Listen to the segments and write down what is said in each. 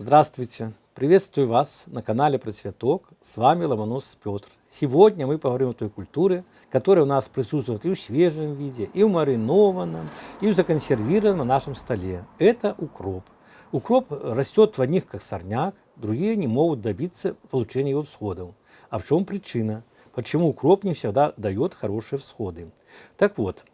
Здравствуйте! Приветствую вас на канале Процветок. С вами Ломонос Петр. Сегодня мы поговорим о той культуре, которая у нас присутствует и в свежем виде, и в маринованном, и в законсервированном на нашем столе. Это укроп. Укроп растет в одних как сорняк, другие не могут добиться получения его всходов. А в чем причина? Почему укроп не всегда дает хорошие всходы? Так вот,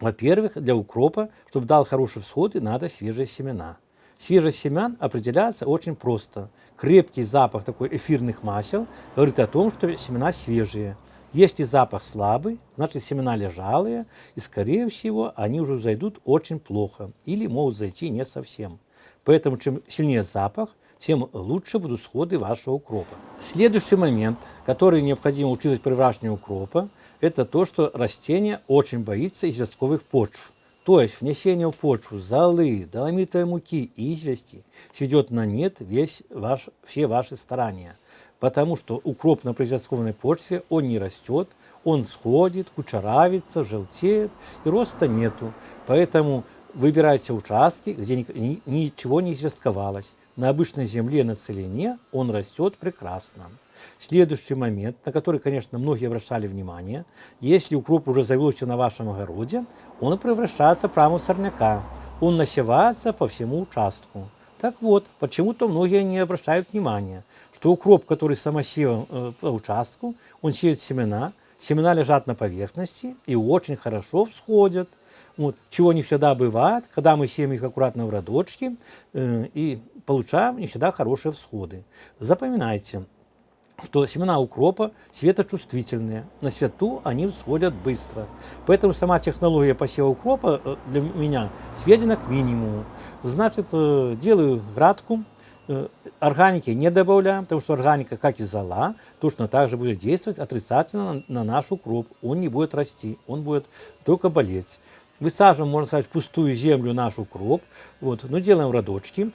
во-первых, для укропа, чтобы дал хорошие всходы, надо свежие семена. Свежесть семян определяется очень просто. Крепкий запах такой эфирных масел говорит о том, что семена свежие. Если запах слабый, значит семена лежалые, и скорее всего они уже зайдут очень плохо или могут зайти не совсем. Поэтому чем сильнее запах, тем лучше будут сходы вашего укропа. Следующий момент, который необходимо учитывать при выращивании укропа, это то, что растение очень боится известковых почв. То есть внесение в почву золы, доломитовой муки и извести сведет на нет весь ваш, все ваши старания. Потому что укроп на производственной почве, он не растет, он сходит, кучеравится, желтеет, и роста нету. Поэтому выбирайте участки, где ничего не известковалось. На обычной земле на целине он растет прекрасно. Следующий момент, на который, конечно, многие обращали внимание, если укроп уже завелся на вашем огороде, он превращается прямо в сорняка. Он насевается по всему участку. Так вот, почему-то многие не обращают внимания, что укроп, который самосеван э, по участку, он сеет семена, семена лежат на поверхности и очень хорошо всходят. Вот, чего не всегда бывает, когда мы сеем их аккуратно в родочки э, и получаем не всегда хорошие всходы. Запоминайте, что семена укропа светочувствительные. На свету они всходят быстро. Поэтому сама технология посева укропа э, для меня сведена к минимуму. Значит, э, делаю градку, э, органики не добавляем, потому что органика, как и зола, точно так же будет действовать отрицательно на наш укроп. Он не будет расти, он будет только болеть. Высаживаем, можно сказать, пустую землю наш укроп, вот, но делаем родочки,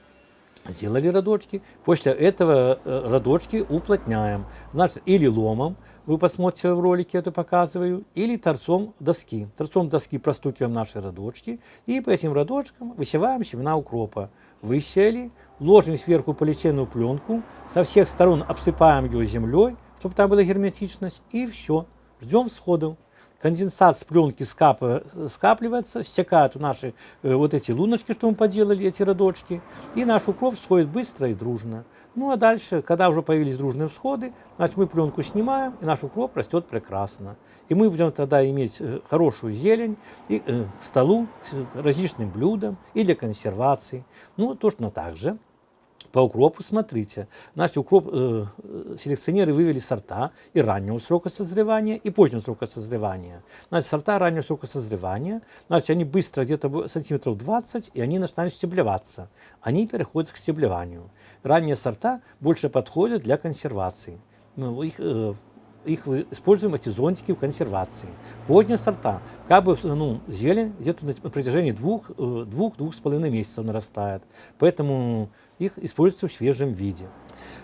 Сделали родочки. После этого э, родочки уплотняем. Значит, или ломом, вы посмотрите в ролике, это показываю, или торцом доски. Торцом доски простукиваем наши родочки и по этим родочкам высеваем семена укропа. Высели, ложим сверху полиэтиленовую пленку, со всех сторон обсыпаем ее землей, чтобы там была герметичность, и все. Ждем всходов конденсат с пленки скапливается, стекают наши э, вот эти луночки, что мы поделали, эти родочки, и наш укроп всходит быстро и дружно. Ну а дальше, когда уже появились дружные всходы, значит, мы пленку снимаем, и наш укроп растет прекрасно. И мы будем тогда иметь э, хорошую зелень и, э, к столу, к различным блюдам и для консервации. Ну, точно так же по укропу смотрите. Значит, укроп э, селекционеры вывели сорта и раннего срока созревания, и позднего срока созревания. Значит, сорта раннего срока созревания, значит, они быстро, где-то сантиметров 20, и они начинают стеблеваться. Они переходят к стеблеванию. Ранние сорта больше подходят для консервации. Ну, их, э, их используем эти зонтики в консервации. Поздние сорта, как бы ну, зелень где-то на протяжении двух-двух э, с половиной месяцев нарастает. Поэтому их используется в свежем виде.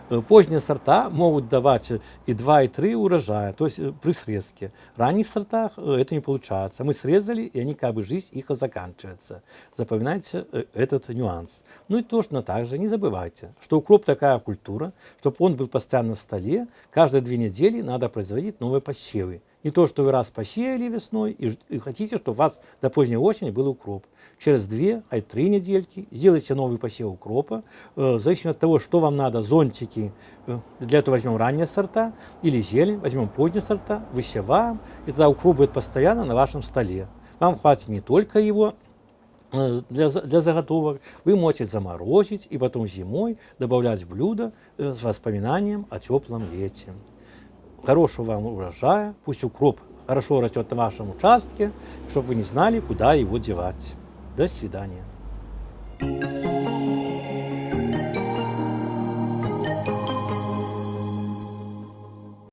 Э, поздние сорта могут давать и 2, и 3 урожая, то есть э, при срезке. В ранних сортах э, это не получается. Мы срезали, и они как бы жизнь их заканчивается. Запоминайте этот нюанс. Ну и точно так же не забывайте, что укроп такая культура, чтобы он был постоянно в столе, каждые две недели надо производить новые посевы. Не то, что вы раз посеяли весной и, и хотите, чтобы у вас до поздней осени был укроп. Через две, а три недельки сделайте новый посев укропа. Э, в зависимости от того, что вам надо, зонтики, э, для этого возьмем ранние сорта, или зелень, возьмем поздние сорта, высеваем, и тогда укроп будет постоянно на вашем столе. Вам хватит не только его э, для, для заготовок, вы можете заморозить и потом зимой добавлять в блюдо э, с воспоминанием о теплом лете хорошего вам урожая, пусть укроп хорошо растет на вашем участке, чтобы вы не знали, куда его девать. До свидания.